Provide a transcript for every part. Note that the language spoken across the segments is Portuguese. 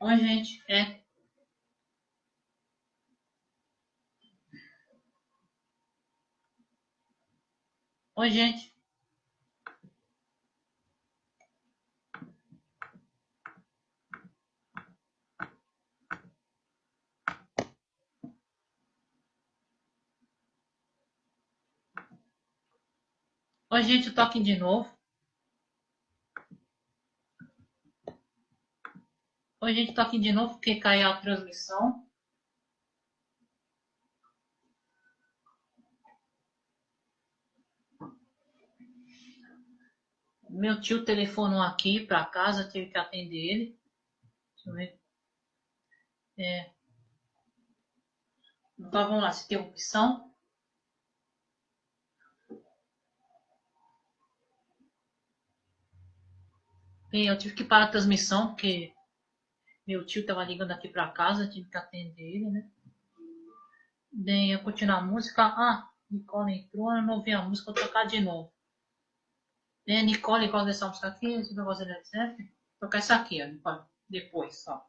Oi, gente. É. Oi, gente. Oi, gente, tô aqui de novo. Oi, gente, tô aqui de novo porque caiu a transmissão. Meu tio telefonou aqui para casa, tive que atender ele. Deixa eu ver. É. Então vamos lá, se tem opção. Bem, eu tive que parar a transmissão porque meu tio estava ligando aqui para casa, tive que atender ele, né? Bem, eu continuar a música. Ah, Nicole entrou, eu não ouvi a música, vou tocar de novo. Bem, Nicole gosta dessa música aqui, negócio da Led Zeppelin. Vou tocar essa aqui, ó, depois, só.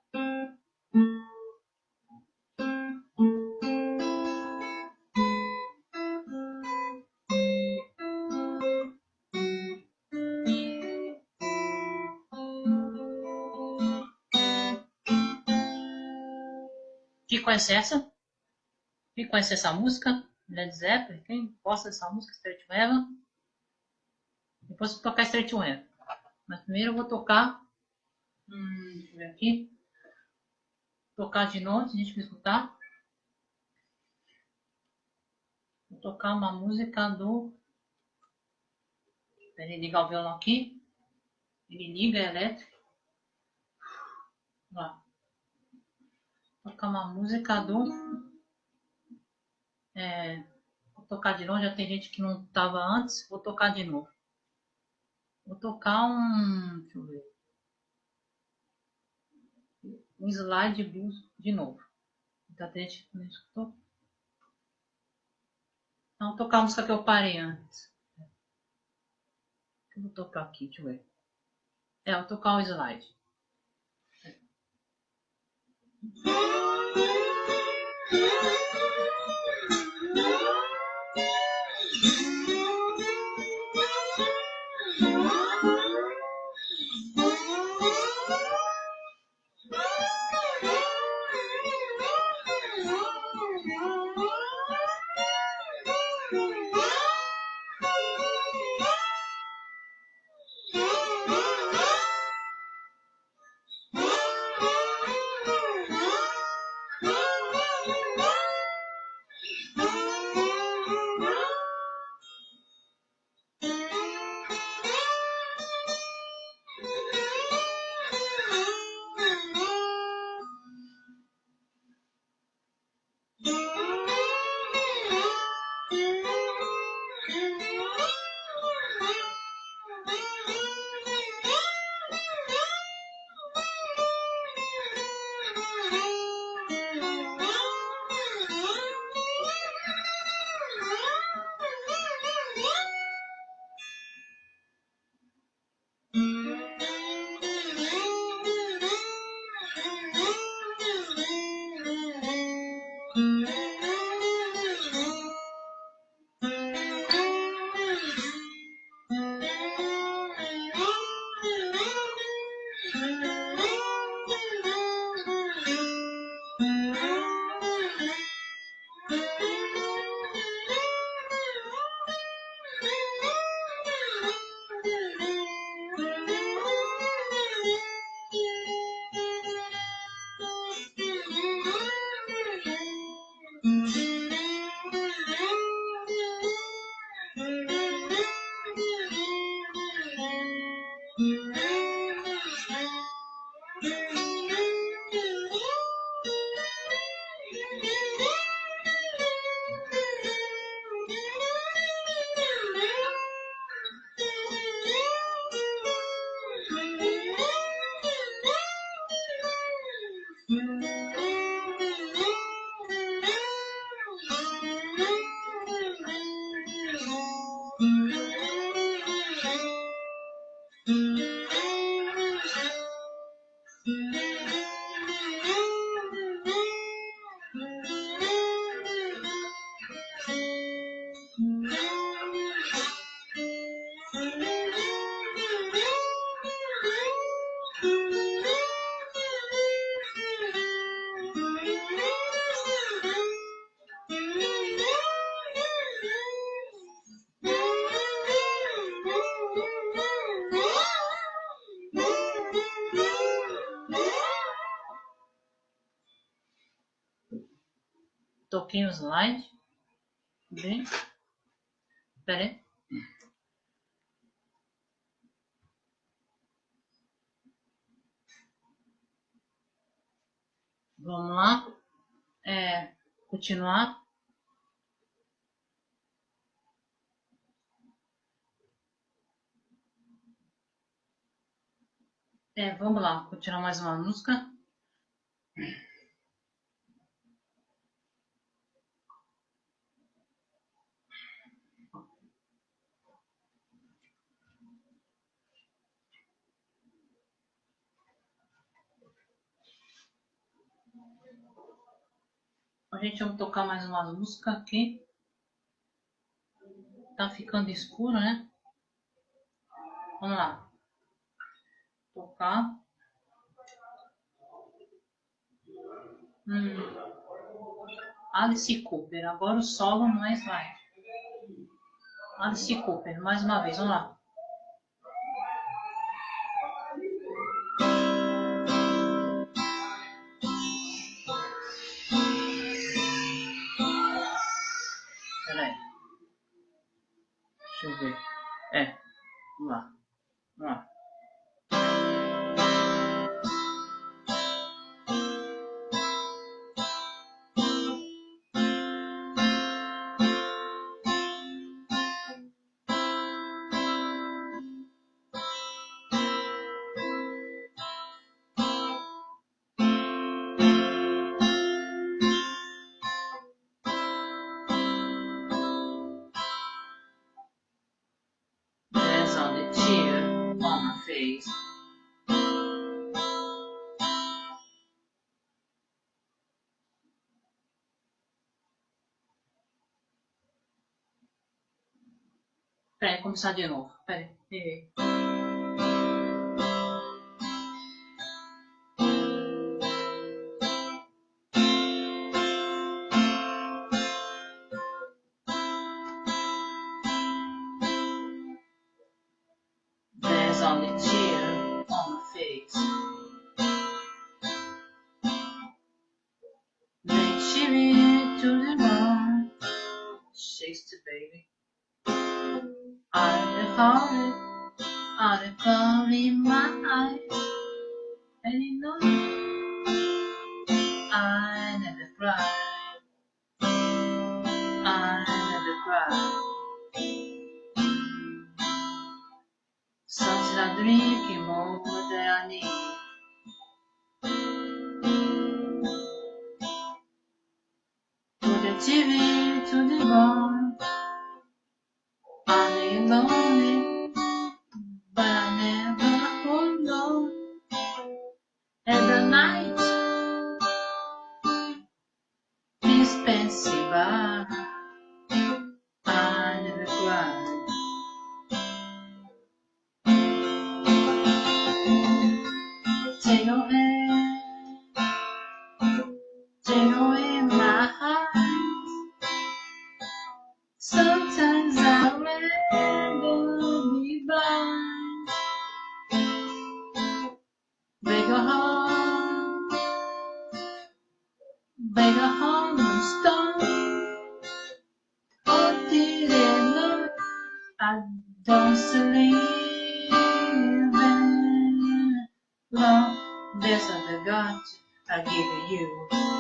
Conhece essa? Quem conhece essa música? Led Zeppelin? Quem gosta dessa música? Straight Weapon? Depois vou tocar Straight Weapon. Mas primeiro eu vou tocar. Hum, deixa eu ver aqui. Tocar de novo, se a gente me escutar. Vou tocar uma música do. Ele ligar o violão aqui. Ele liga, é elétrico. Lá tocar uma música do. É, vou tocar de novo, já tem gente que não estava antes, vou tocar de novo. Vou tocar um. Deixa eu ver. Um slide blues de novo. Tem gente que não escutou. Então, vou tocar a música que eu parei antes. Eu vou tocar aqui, deixa eu ver. É, vou tocar o slide. Thank you. Música slide. Bem. Pera aí. Vamos lá. É, continuar. É, vamos lá, continuar mais uma música. A gente vai tocar mais uma música aqui. Tá ficando escuro, né? Vamos lá. Tocar. Hum. Alice Cooper. Agora o solo mais vai. Alice Cooper. Mais uma vez. Vamos lá. 看来是不是？哎是吧？Peraí, começar de novo. Peraí. I give you.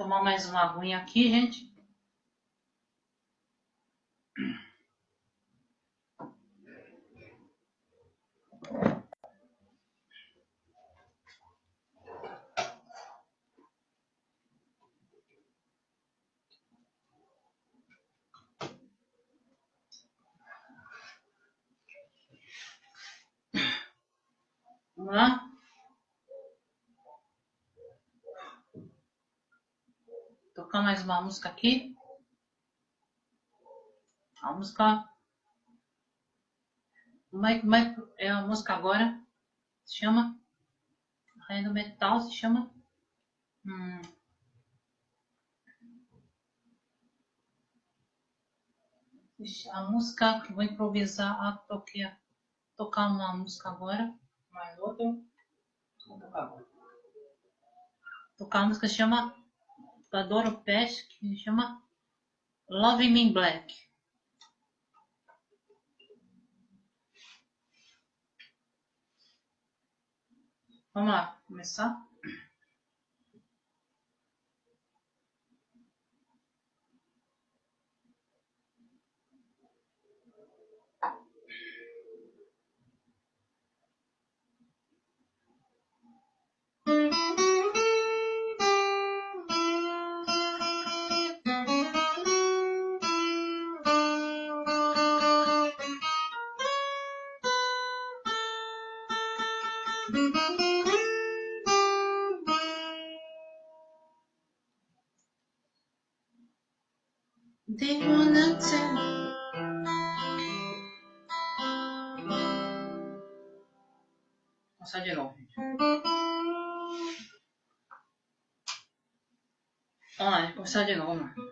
Tomar mais uma aguinha aqui, gente. Vamos lá? colocar mais uma música aqui. A música. Mike, Mike, é a música agora. Se chama. Rainha do Metal se chama. Hum. A música que vou improvisar. Ah, toquei. Tocar uma música agora. Mais outra. Vou tocar agora. Tocar a música chama da Doro Pesh, que chama Love Me in Black. Vamos lá, começar? 下げ。お前、お下、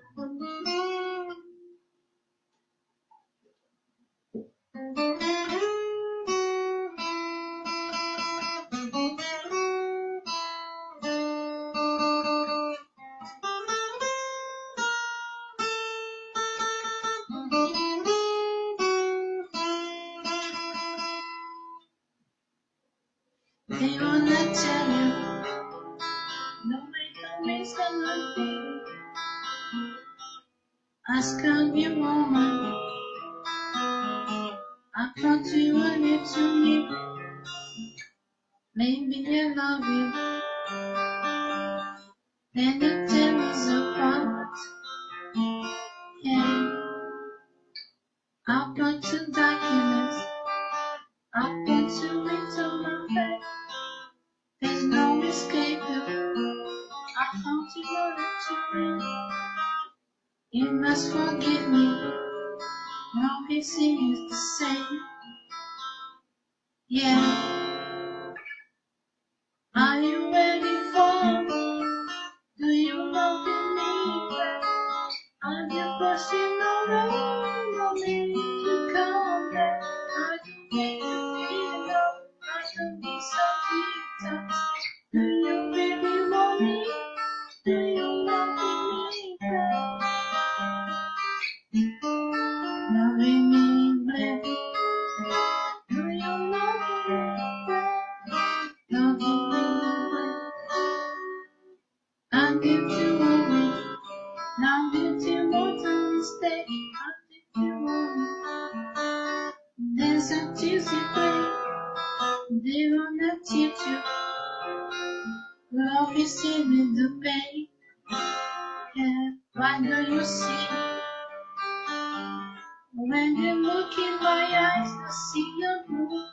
look in my eyes, I see your blue.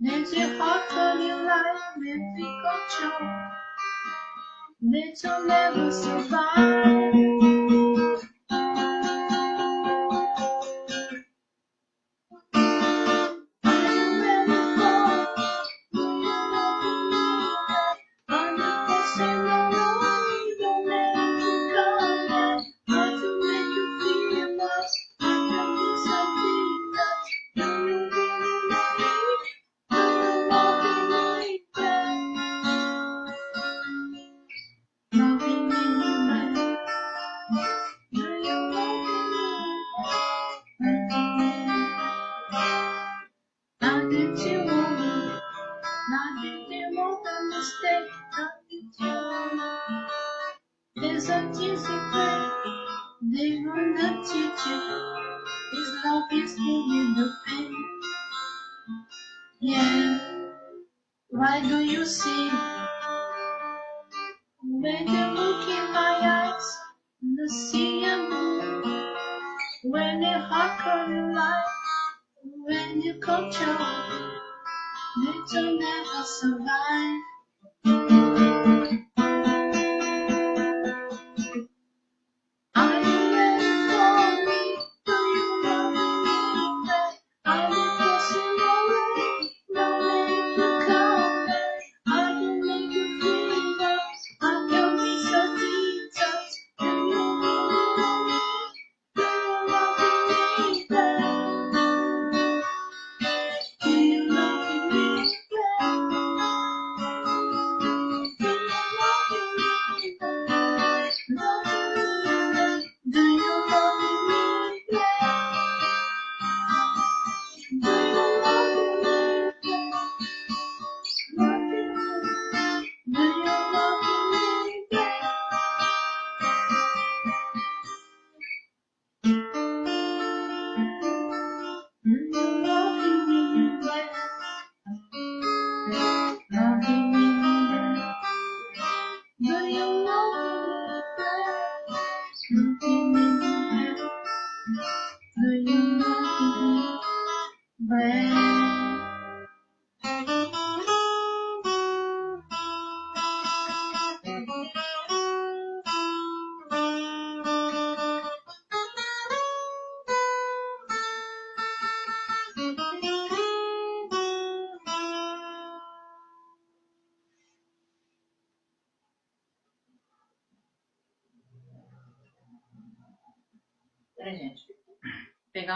Let your heart turn your life, let me control. Let your never survive.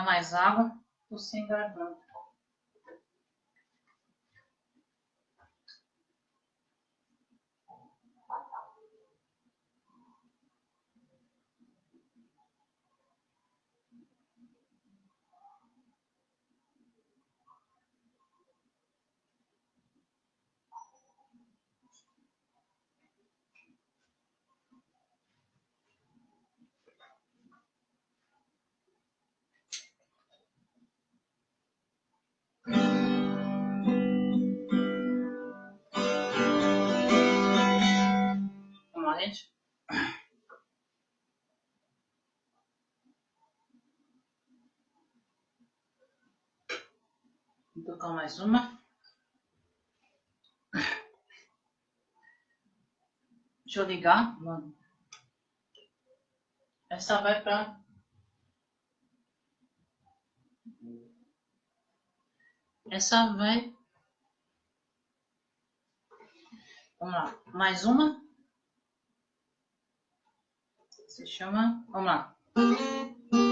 mais água, tô sem garganta. orange. Vou tocar mais uma. Deixa eu ligar, mano. Essa vai pra. Essa vai. Vamos lá, mais uma se chama. Vamos lá.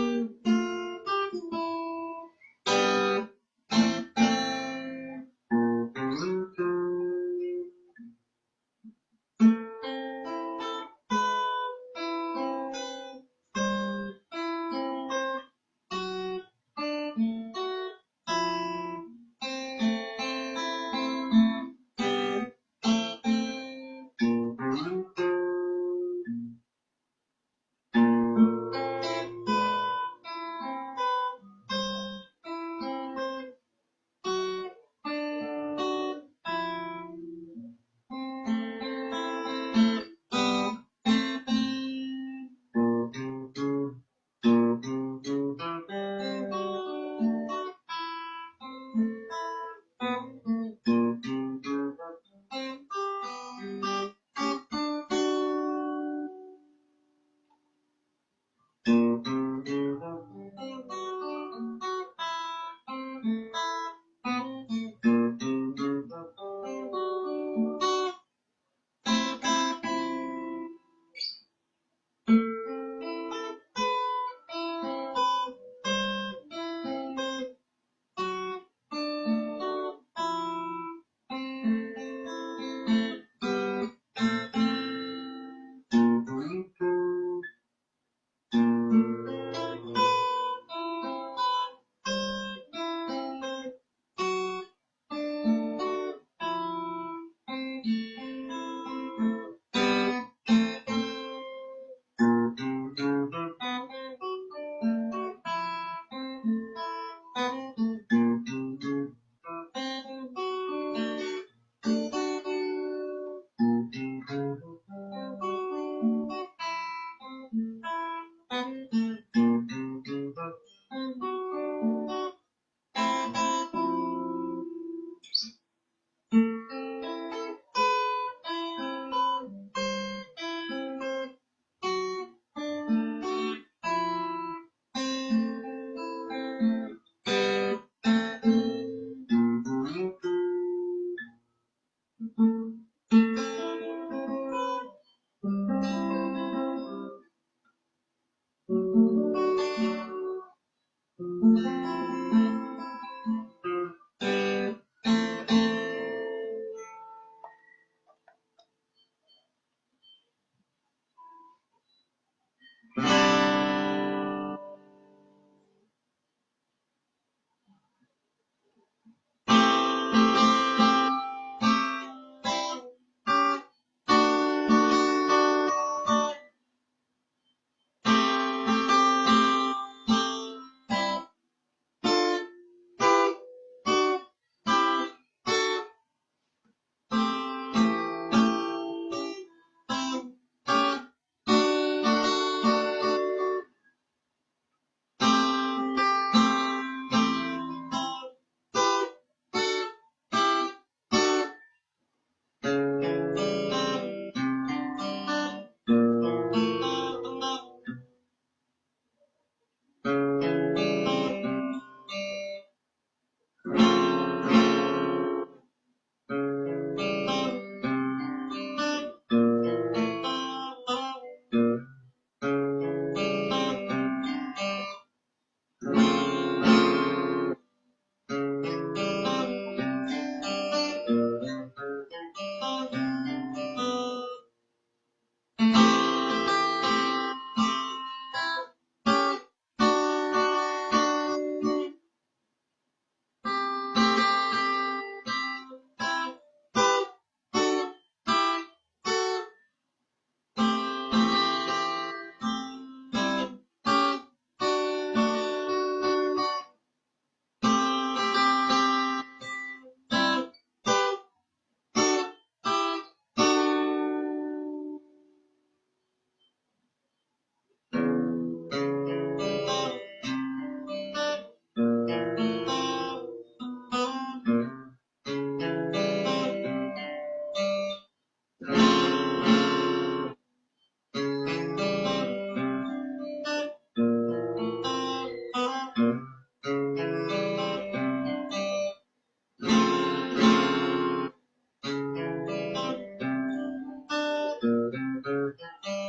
Yeah.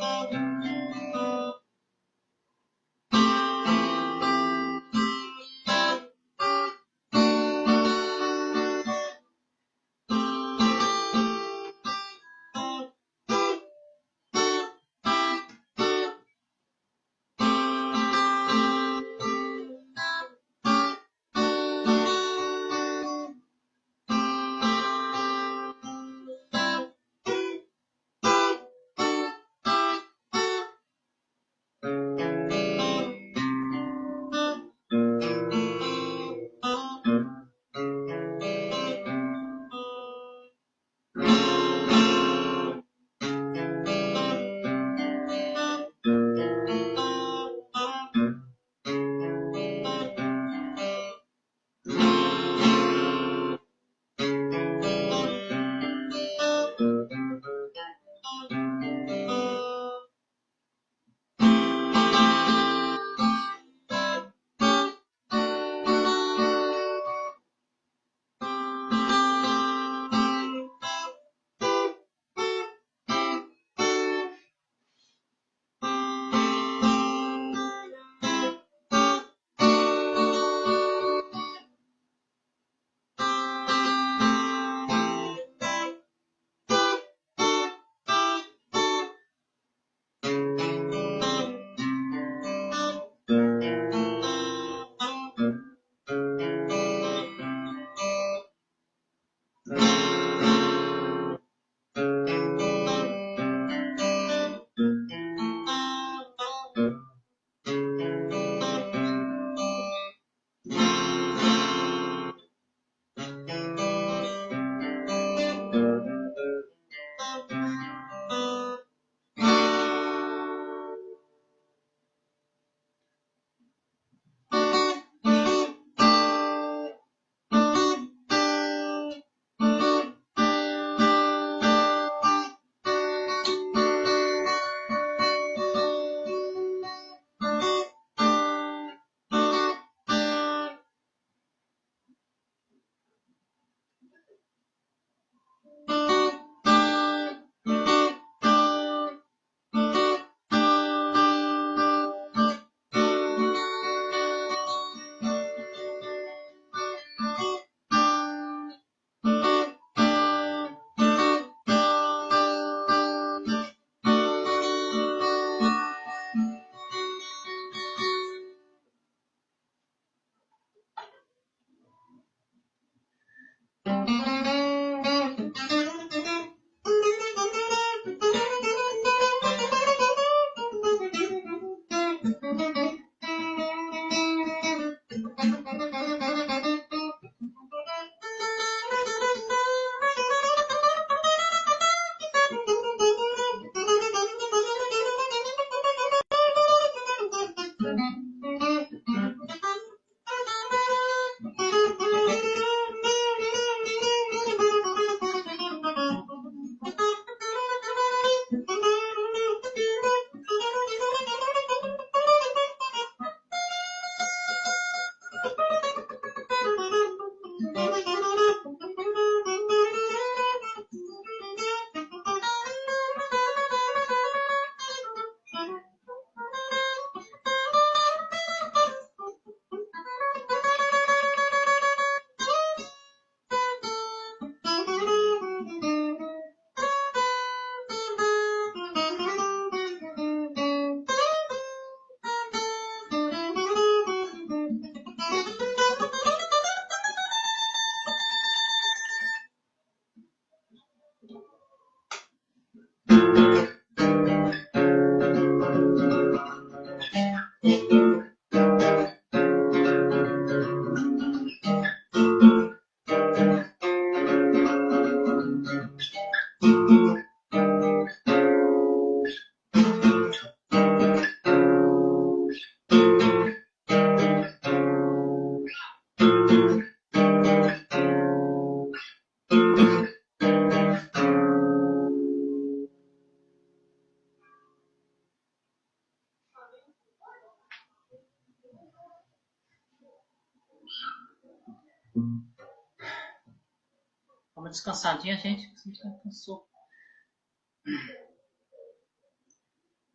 Descansadinha, gente. A gente já cansou.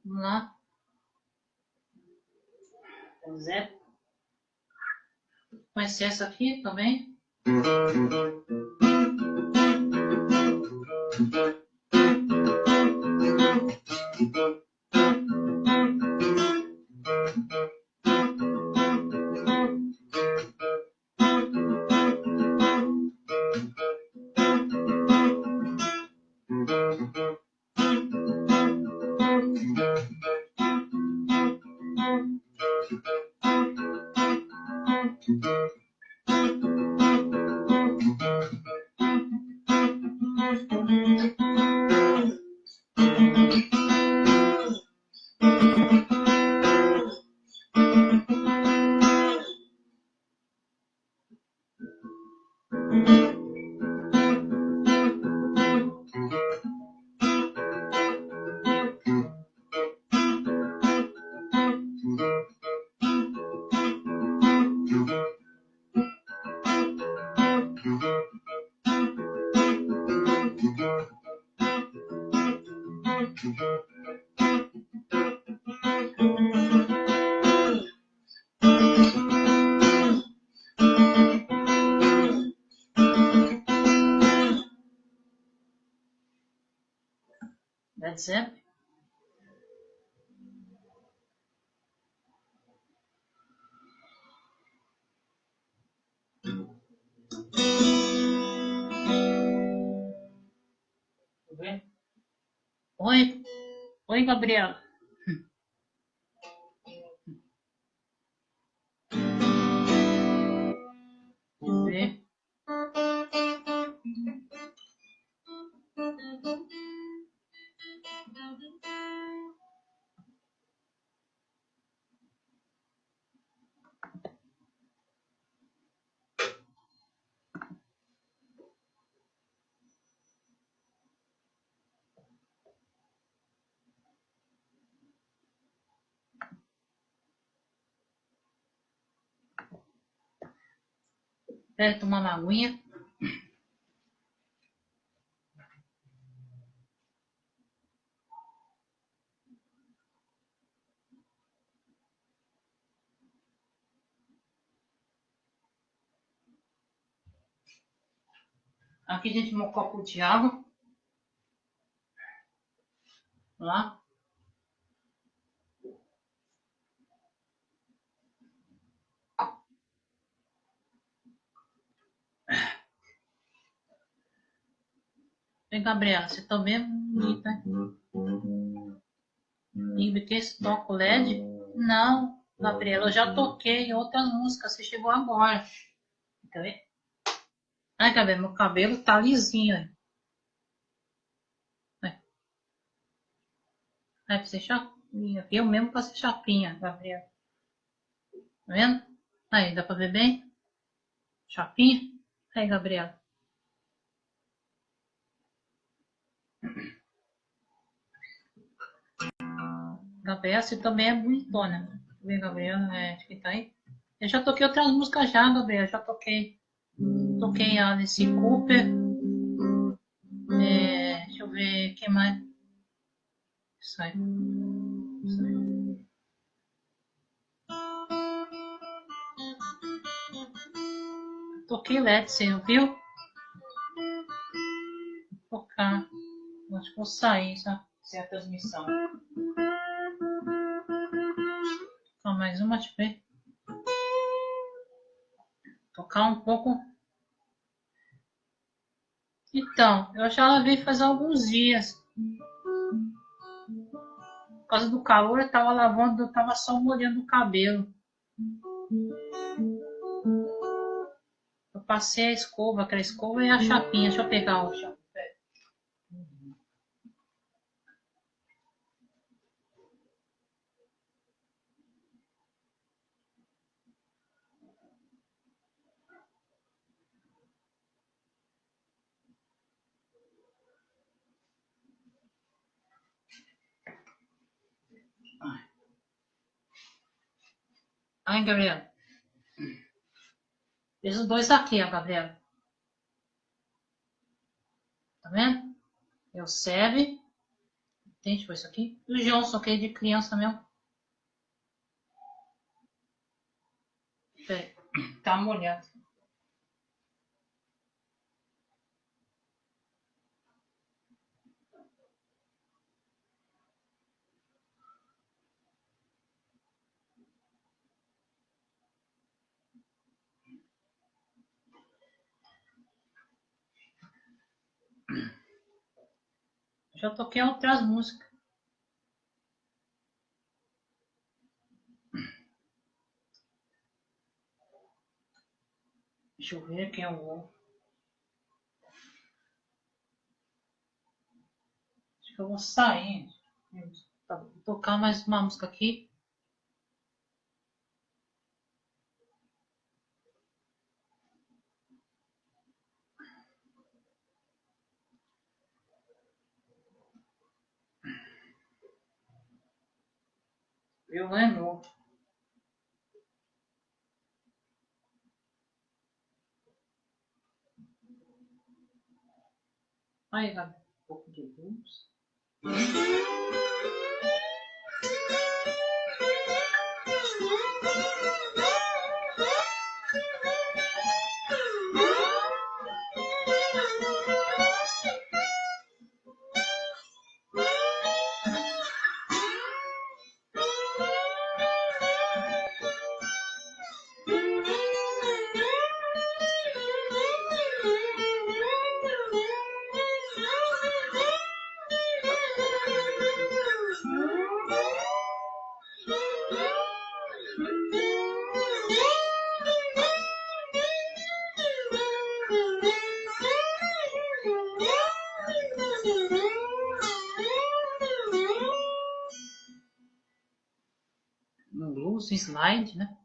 Vamos lá. Zé. Conhecer essa aqui também. WhatsApp? Tá oi, oi, Gabriela. Pera, tomar uma aguinha. Aqui gente um copo de água. Lá. Vem, Gabriela, você tá bem bonita, E que esse toco LED? Não, Gabriela, eu já toquei outras músicas, você chegou agora. Quer ver? Ai, Gabriela, meu cabelo tá lisinho. Aí. Vai pra ser chapinha. Eu mesmo pra ser chapinha, Gabriela. Tá vendo? Aí, dá pra ver bem? Chapinha? Aí, Gabriela. Gabriela, você também é bonitona. Vem, Gabriela, é, acho que tá aí. Eu já toquei outras músicas já, Gabriela. Já toquei. Toquei a Alice Cooper. É, deixa eu ver, quem mais? Isso aí. Isso aí. Toquei LED, você ouviu? Vou tocar. Acho que vou sair, sabe? Sem a transmissão. Mais uma, deixa eu ver. Tocar um pouco. Então, eu já lavei faz alguns dias. Por causa do calor, eu tava lavando, eu tava só molhando o cabelo. Eu passei a escova, aquela escova e a chapinha. Deixa eu pegar o chapinha. Ai, Gabriela. Fiz os dois aqui, ó, Gabriela. Tá vendo? É o Seve. Entende? Foi isso aqui. E o Johnson, que é de criança mesmo. Peraí. Tá molhado. Já toquei outras músicas. Deixa eu ver quem é o Acho que eu vou sair. Tá, vou tocar mais uma música aqui. viu, não é novo. Aí vai um pouco de luz. Hum? Slide, né?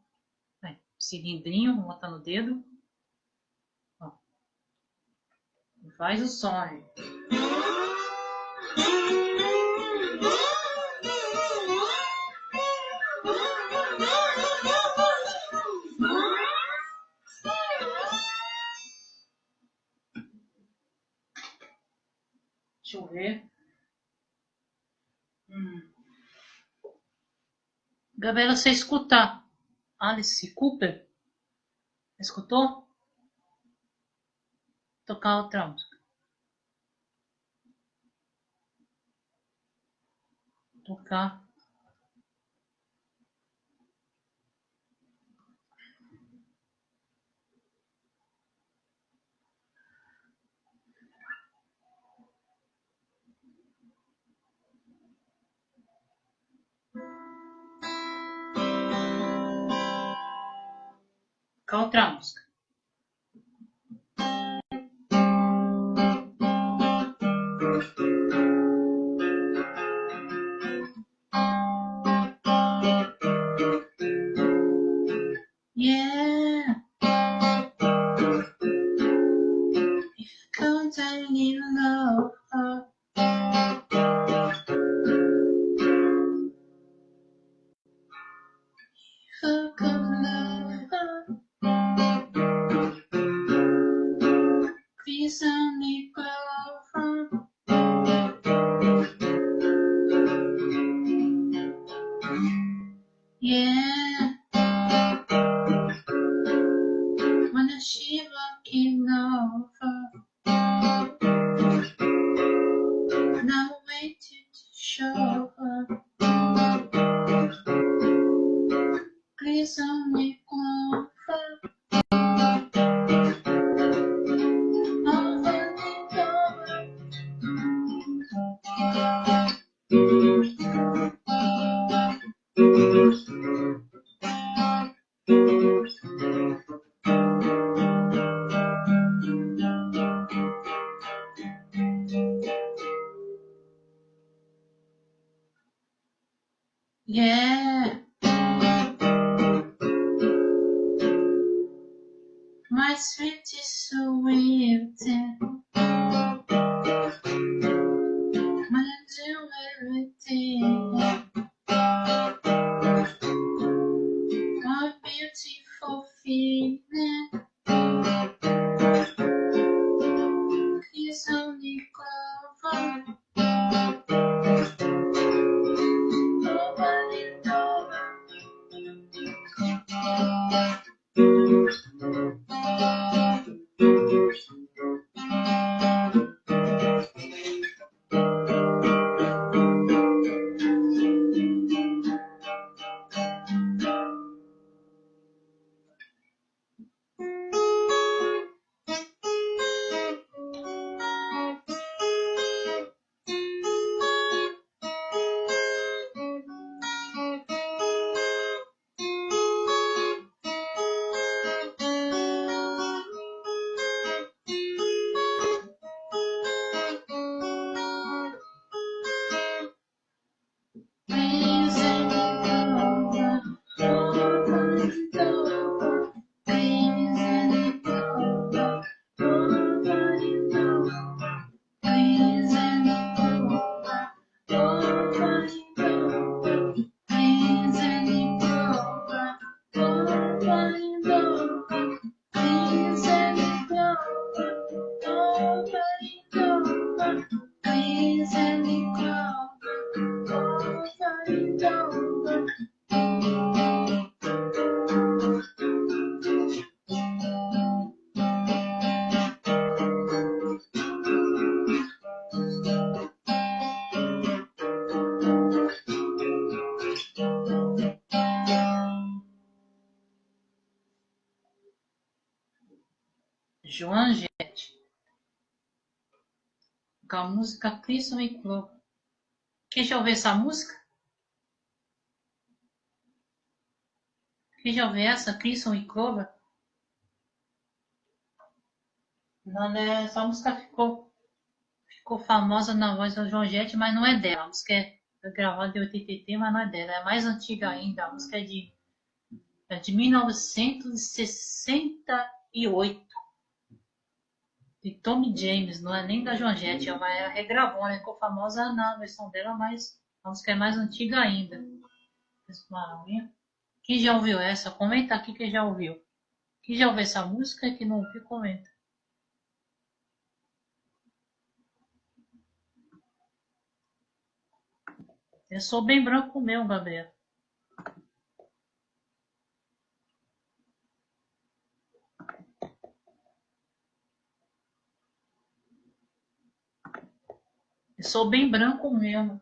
cilindrinho, botar no dedo. Ó. Faz o som. Gabriela, você escutar Alice Cooper? Escutou? Tocar outra música. Tocar. Música Crisson e Clover. Quem já ouviu essa música? Quem já ouviu essa? Crisson e Clover? Não, né? Essa música ficou, ficou famosa na voz da Joan Jett, mas não é dela. A música é gravada em 83, mas não é dela. É mais antiga ainda. A música é de É de 1968. De Tommy James, não é nem da Joan Jett, é uma é regravou, né? Ficou famosa na versão dela, mas a música é mais antiga ainda. Quem já ouviu essa? Comenta aqui quem já ouviu. Quem já ouviu essa música e quem não ouviu, comenta. Eu sou bem branco mesmo, Gabriel. Eu sou bem branco mesmo.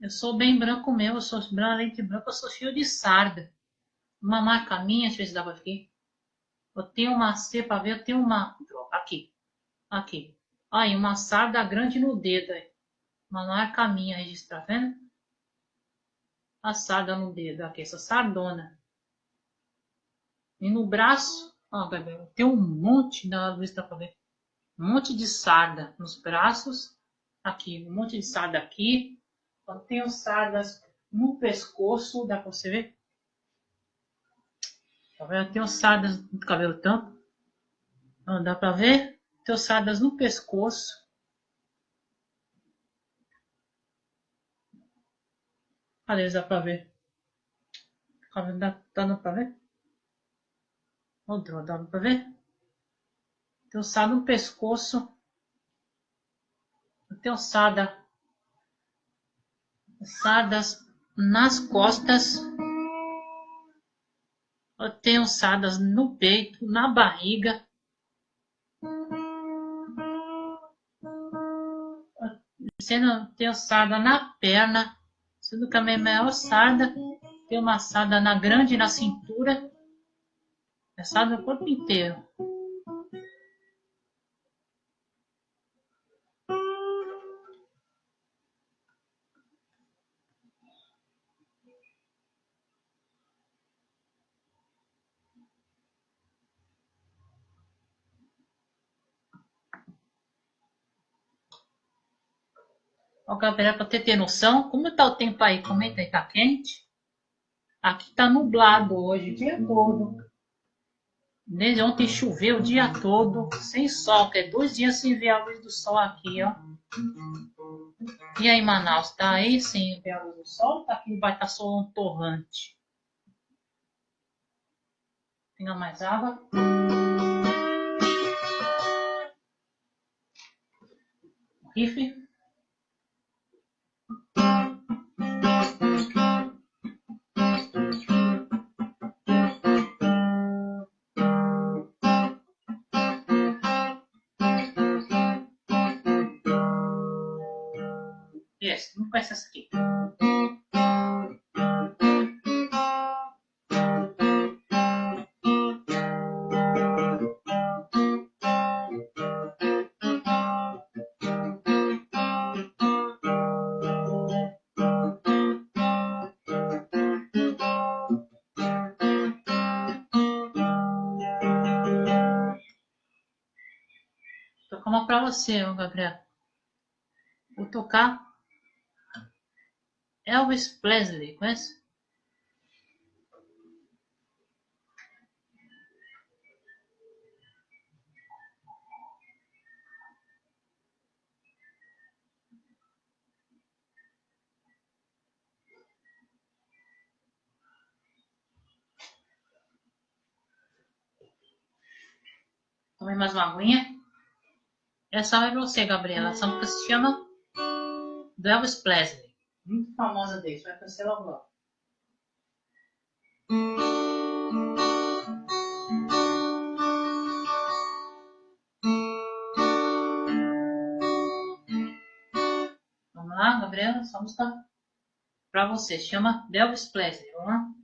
Eu sou bem branco mesmo, eu sou branco, branca, eu sou cheio de sarda. Uma marca minha, deixa eu ver se dá pra ver. Eu tenho uma C ver, eu tenho uma. Aqui. Aqui. Aí, uma sarda grande no dedo. Aí. Uma marca minha registrar, tá vendo? A sarda no dedo. Aqui, essa sardona. E no braço, ó, Gabriel, tem um monte, da luz dá pra ver. Um monte de sarda nos braços. Aqui, um monte de sarda aqui. Eu tenho sardas no pescoço, dá pra você ver? Tá vendo? Tem ossadas no cabelo tampo. Dá pra ver? Tem ossadas no pescoço. Cadê? Dá pra ver? Tá dando pra ver? Outro, dá pra ver? Tem ossada no pescoço. Tem ossada. Ossadas nas costas. Tenho ossadas no peito, na barriga. Sendo, tem ossada na perna, sendo que a minha maior ossada tem uma ossada na grande na cintura, ossada no corpo inteiro. Ó, galera, para ter noção, como está o tempo aí? Comenta aí, tá quente? Aqui tá nublado hoje, o dia todo. Desde ontem choveu o dia todo, sem sol, que é dois dias sem ver a luz do sol aqui, ó. E aí, Manaus, tá aí sem ver a luz do sol? Tá aqui vai estar tá sol torrante. Tenha mais água. Rifle. Não conhece essa aqui. tocar uma para você, Gabriel. Vou tocar Elvis Presley, conhece? Tome mais uma aguinha. Essa é pra você, Gabriela. Essa música se chama do Elvis Presley. Muito famosa dele. Vai conhecer logo logo. Vamos lá, Gabriela. Essa música pra você. Chama Elvis Presley. Vamos lá?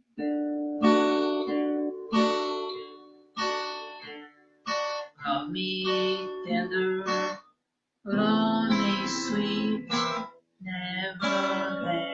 Love me tender Lonely, sweet, never let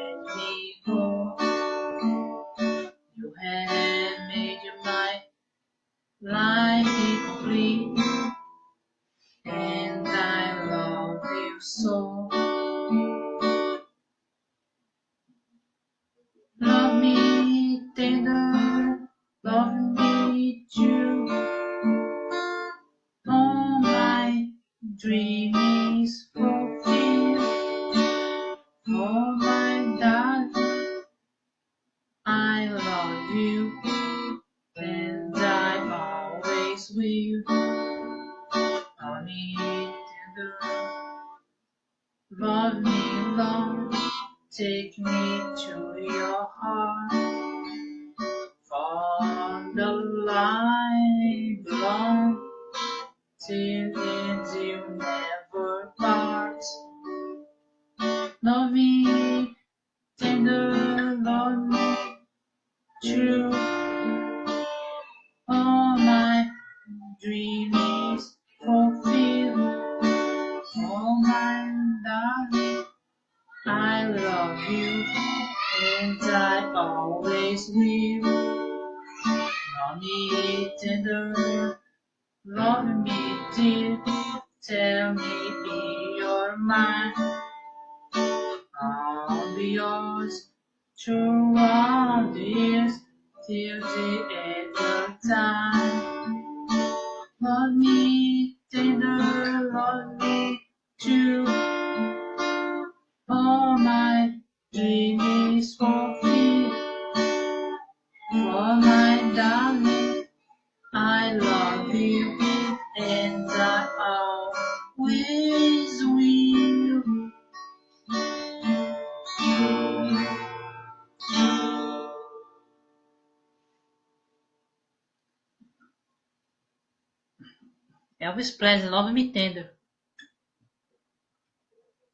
Elvis Presley, Love Me Tender.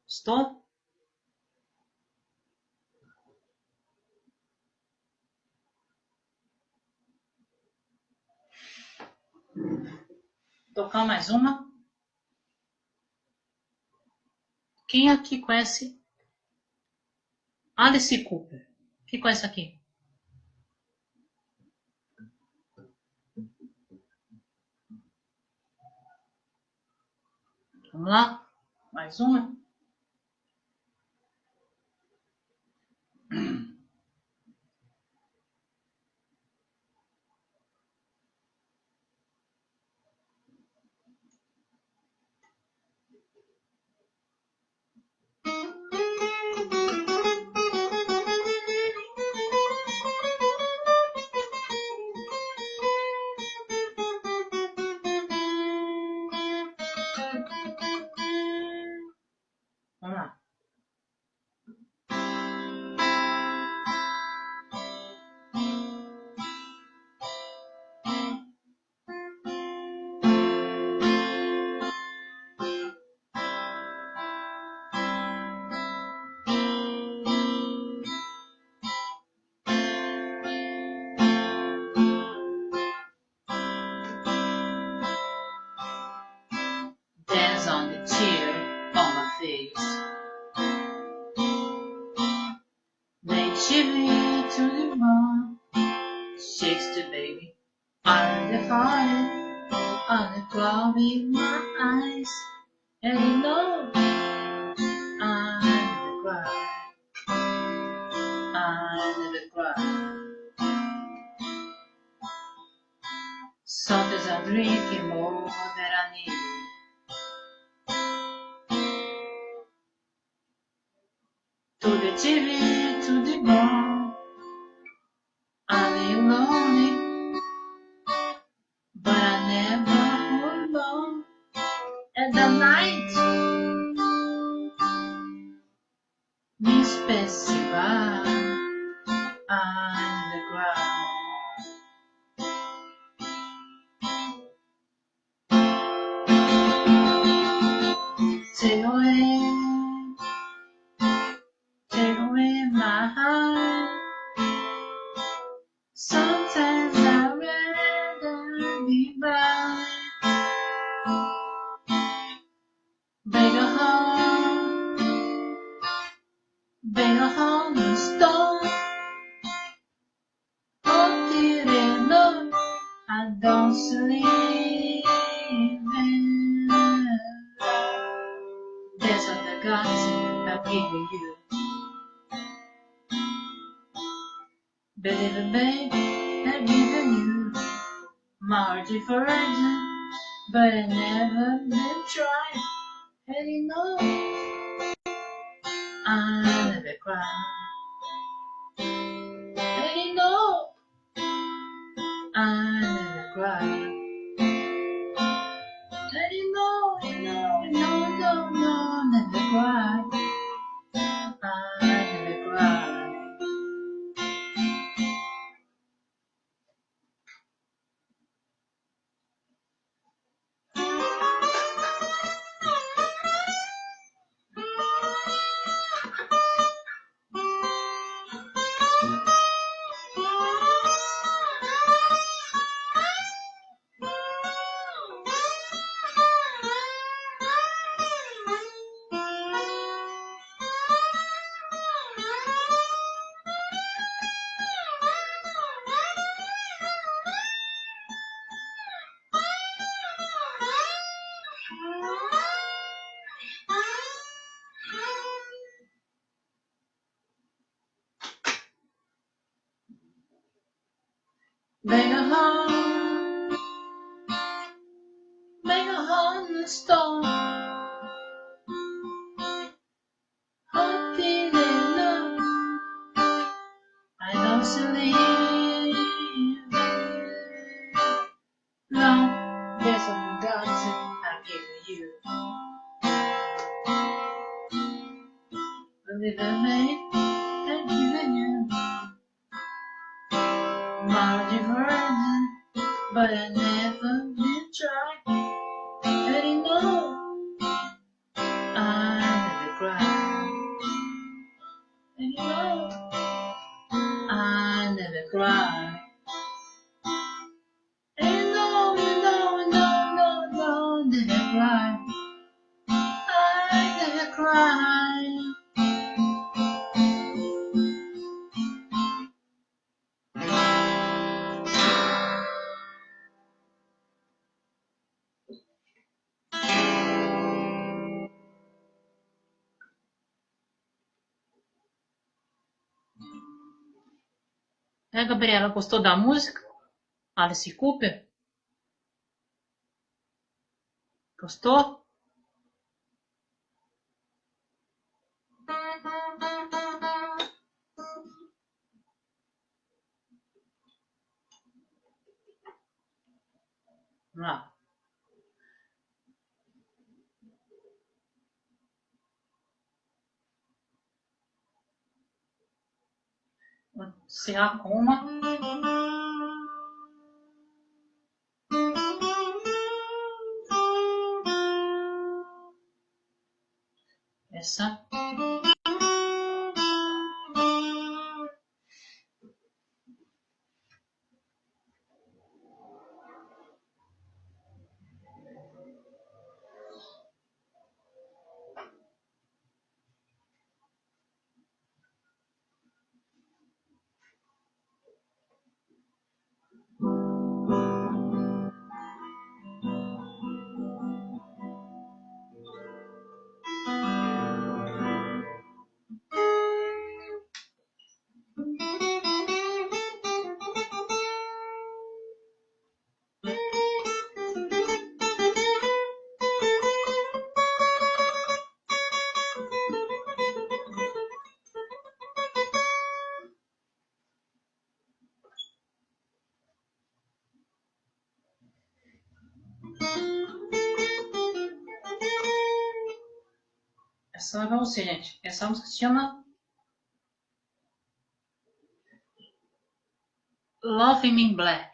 Estou? Tocar mais uma. Quem aqui conhece Alice Cooper? Quem conhece aqui? Vamos lá? Mais uma? right. né, Gabriela? Gostou da música? Alice Cooper? Gostou? Lá. sem a uma Essa. É música, gente. Essa música se chama Love Me Black.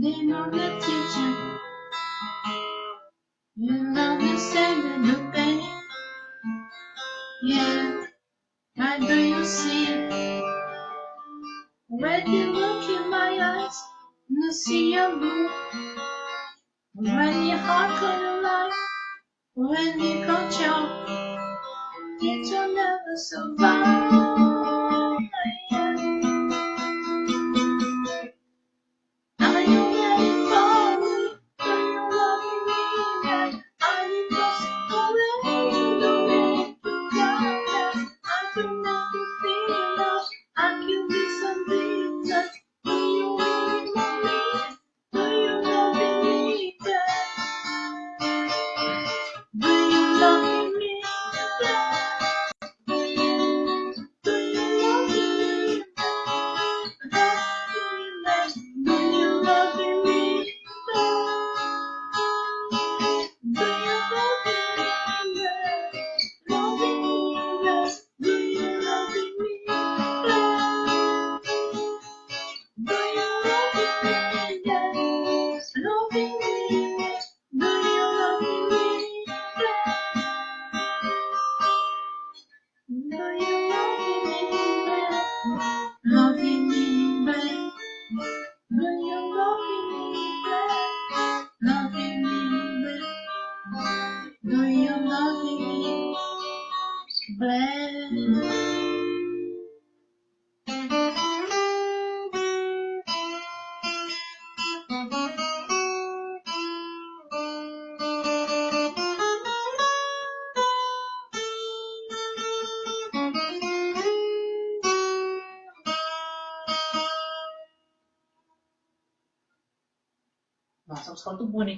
They know the teacher. You love the same and pain. Yeah, do you see it? When you look in my eyes, you see your blue. When your heart collide, when you control, it will never survive.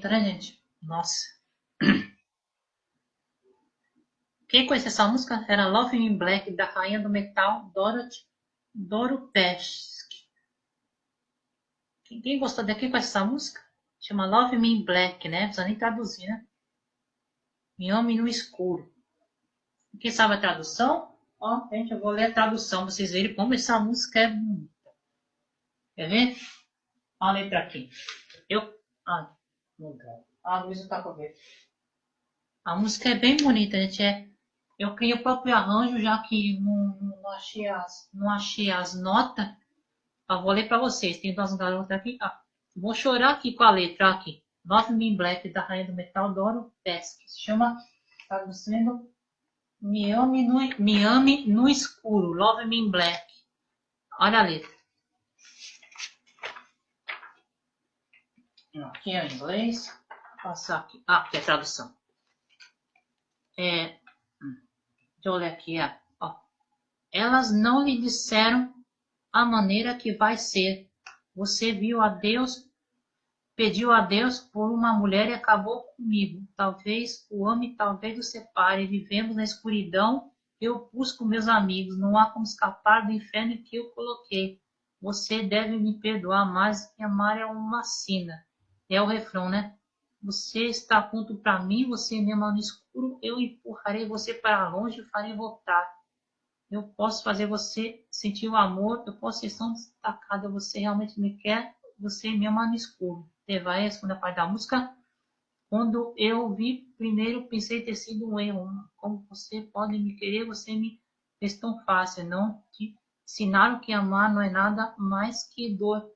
Bonita, né, gente? Nossa. Quem conhece essa música era Love in Black, da rainha do metal, Dorothy, Doro Pesch. Quem, gostou daqui conhece essa música? Chama Love Me in Black, né? Não precisa nem traduzir, né? Em Homem no Escuro. Quem sabe a tradução? Ó, gente, eu vou ler a tradução pra vocês verem como essa música é bonita. Quer ver? Olha a letra aqui. Eu. Ah, Ah, a luz não tá com. A música é bem bonita, gente. É, eu criei o próprio arranjo, já que não, não achei as, não achei as notas. Eu vou ler para vocês. Tem duas garotas aqui. Ah, vou chorar aqui com a letra aqui. Love Me Black, da Rainha do Metal, Doro Pesque. Se chama, traduzindo, Me ame no, me ame no escuro. Love me black. Olha a letra. Aqui é inglês. Passar aqui. Ah, aqui é tradução. É, hum, deixa eu olhar aqui. Ó. Elas não lhe disseram a maneira que vai ser. Você viu a Deus, pediu a Deus por uma mulher e acabou comigo. Talvez o ame, talvez o separe. Vivemos na escuridão. Eu busco meus amigos. Não há como escapar do inferno que eu coloquei. Você deve me perdoar mais que amar é uma sina. É o refrão, né? Você está pronto para mim, você me ama no escuro, eu empurrarei você para longe e farei voltar. Eu posso fazer você sentir o amor, eu posso ser tão destacada, você realmente me quer, você me ama no escuro. Vai a segunda parte da música. Quando eu vi primeiro, pensei ter sido um erro. Como você pode me querer, você me fez tão fácil. Não te ensinaram que amar não é nada mais que dor.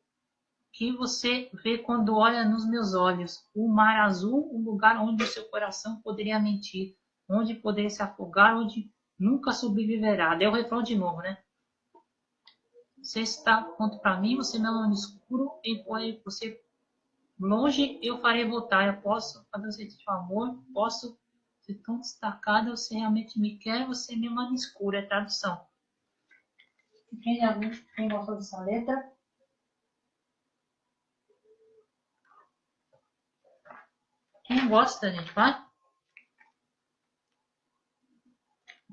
Que você vê quando olha nos meus olhos. O mar azul, um lugar onde o seu coração poderia mentir, onde poderia se afogar, onde nunca sobreviverá. Deu o refrão de novo, né? Você está pronto para mim, você me ama no escuro, e você longe eu farei voltar. Eu posso fazer você o amor, posso ser tão destacada, você realmente me quer, você me ama no escuro, é tradução. Quem, quem gostou dessa letra? Quem gosta, gente, vai?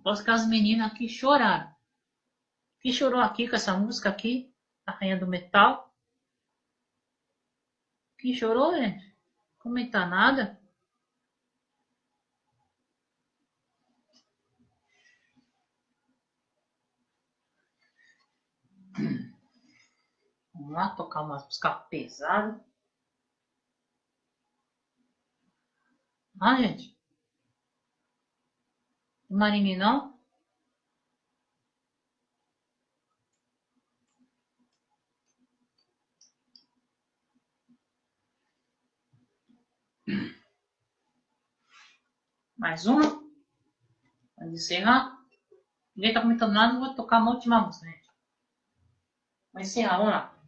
Posso que as meninas aqui choraram. Quem chorou aqui com essa música aqui? A Rainha do Metal. Quem chorou, gente? Comentar nada. Vamos lá tocar uma música pesada. Ah, gente. Marinho não? Mais uma. Vamos encerrar. Ninguém tá comentando nada, vou tocar uma última música, gente. Vamos encerrar, vamos lá.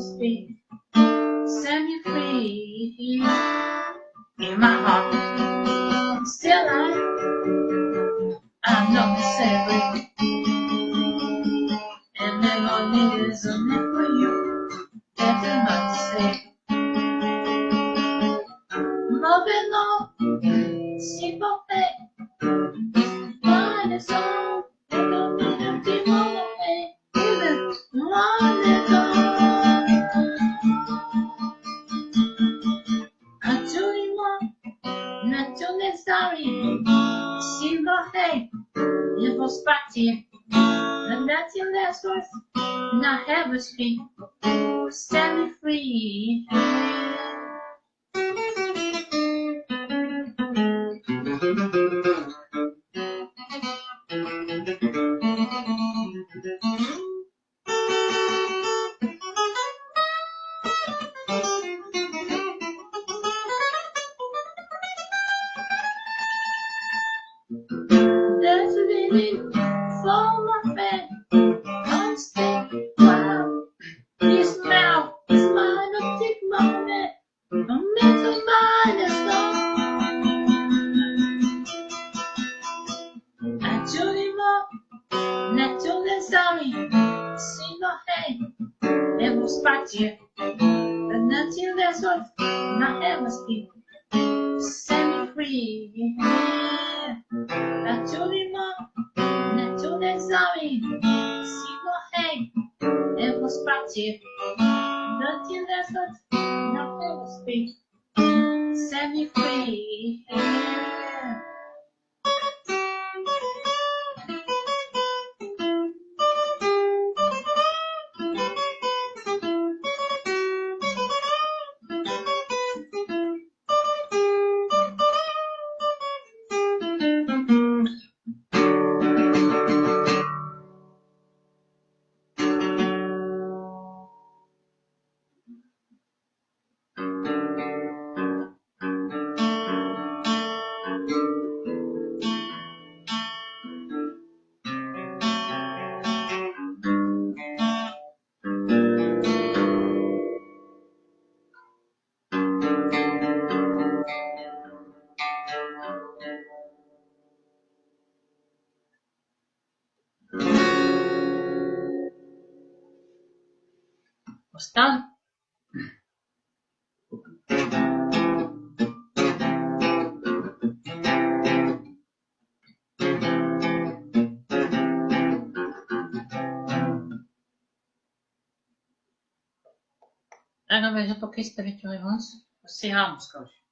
speak. Send me free in my heart. Verdade, eu toquei esse trecho antes. Vou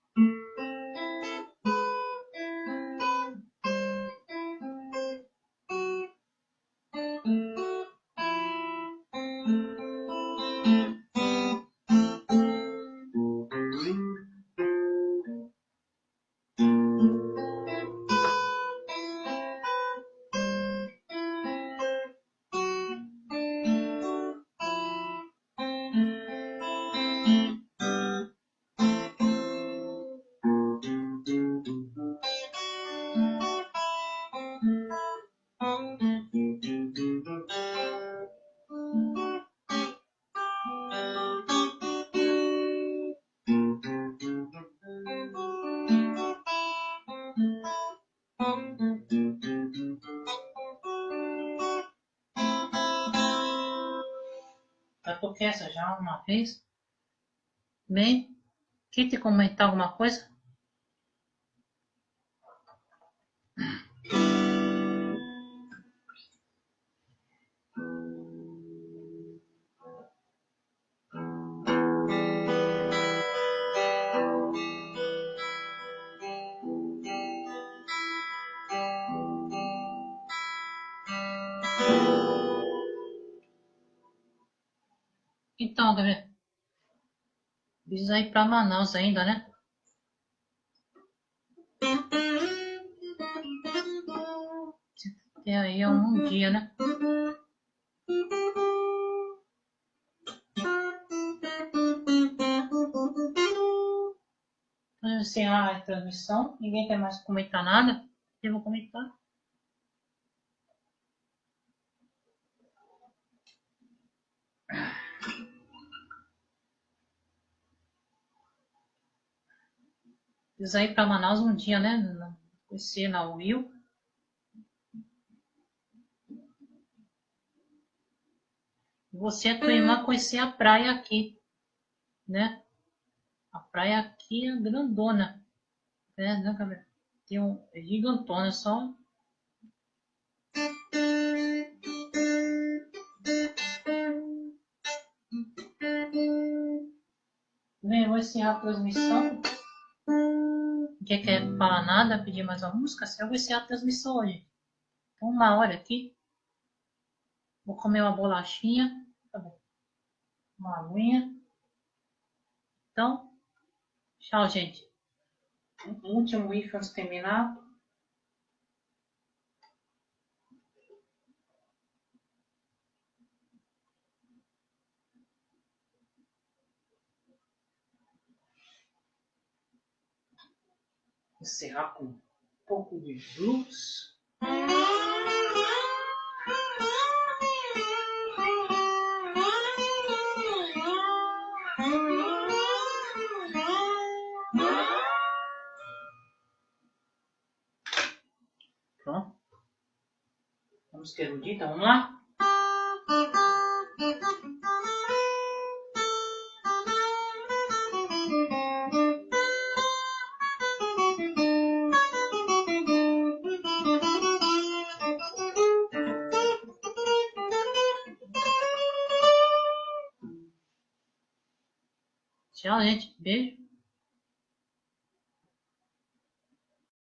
quem tem comentar alguma coisa? Precisa ir pra Manaus ainda, né? Tem aí um dia, né? Vamos encerrar a transmissão. Ninguém quer mais comentar nada. Eu vou comentar. Precisa ir para Manaus um dia, né? Conhecer na Will. Você é tua irmã conhecer a praia aqui, né? A praia aqui é grandona, né, né Gabriel? Tem um é gigantona, só. Bem, vou encerrar a transmissão. Ninguém quer falar nada, pedir mais uma música? Eu vou encerrar a transmissão hoje. Então, uma hora aqui. Vou comer uma bolachinha. Tá bom. Uma aguinha. Então, tchau, gente. Um último if terminar. Encerrar com um pouco de blues. Pronto. Vamos ter erudita, vamos lá?